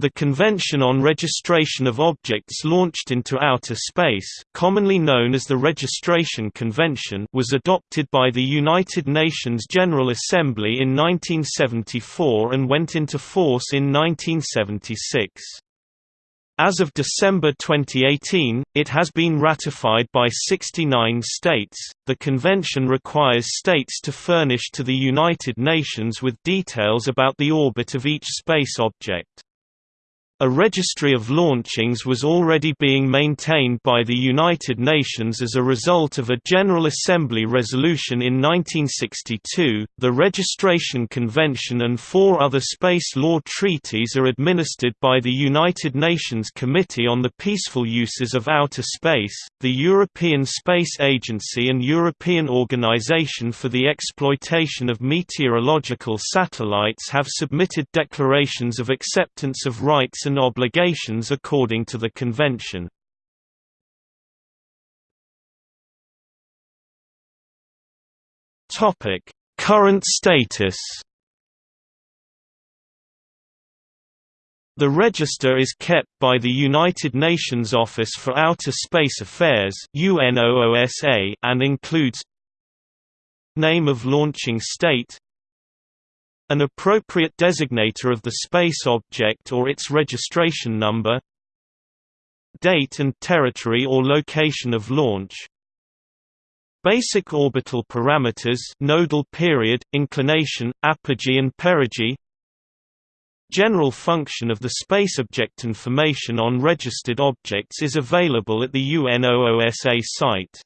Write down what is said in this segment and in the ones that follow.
The Convention on Registration of Objects Launched into Outer Space commonly known as the Registration Convention was adopted by the United Nations General Assembly in 1974 and went into force in 1976. As of December 2018, it has been ratified by 69 states. The convention requires states to furnish to the United Nations with details about the orbit of each space object. A registry of launchings was already being maintained by the United Nations as a result of a General Assembly resolution in 1962. The Registration Convention and four other space law treaties are administered by the United Nations Committee on the Peaceful Uses of Outer Space, the European Space Agency, and European Organization for the Exploitation of Meteorological Satellites have submitted declarations of acceptance of rights obligations according to the Convention. Current status The register is kept by the United Nations Office for Outer Space Affairs and includes Name of launching state an appropriate designator of the space object or its registration number Date and territory or location of launch Basic orbital parameters nodal period, inclination, apogee and perigee General function of the space object information on registered objects is available at the UNOOSA site.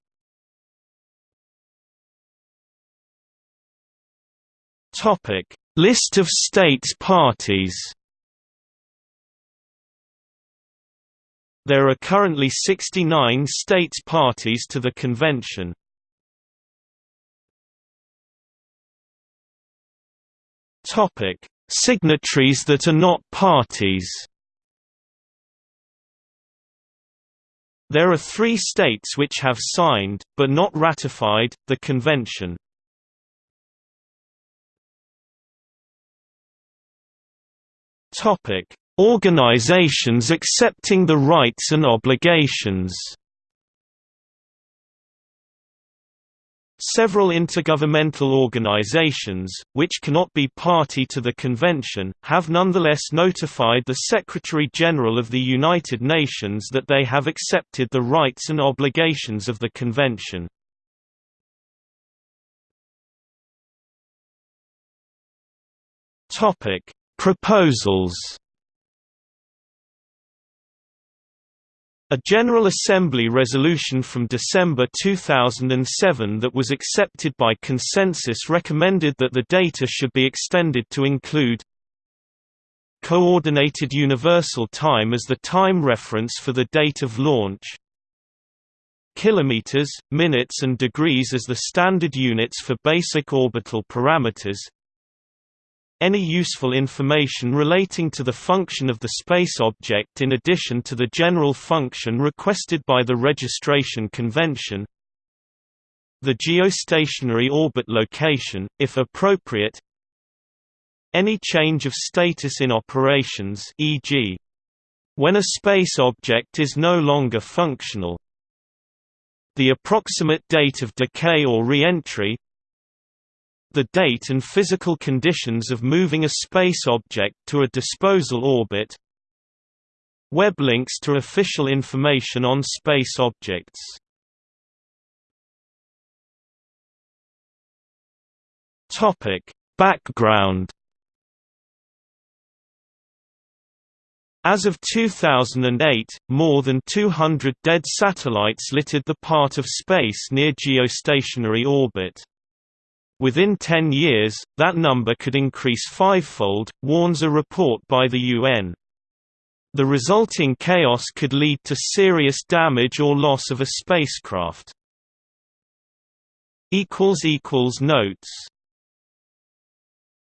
Topic List of states parties There are currently 69 states parties to the convention. Topic: Signatories that are not parties. There are three states which have signed, but not ratified, the convention. Topic: Organizations accepting the rights and obligations. Several intergovernmental organizations, which cannot be party to the convention, have nonetheless notified the Secretary-General of the United Nations that they have accepted the rights and obligations of the convention. Topic: Proposals. A General Assembly resolution from December 2007 that was accepted by consensus recommended that the data should be extended to include Coordinated Universal Time as the time reference for the date of launch Kilometers, minutes and degrees as the standard units for basic orbital parameters any useful information relating to the function of the space object in addition to the general function requested by the registration convention the geostationary orbit location, if appropriate any change of status in operations e.g. when a space object is no longer functional the approximate date of decay or re-entry the date and physical conditions of moving a space object to a disposal orbit. Web links to official information on space objects. Background. As of 2008, more than 200 dead satellites littered the part of space near geostationary orbit. Within 10 years, that number could increase fivefold, warns a report by the UN. The resulting chaos could lead to serious damage or loss of a spacecraft. Notes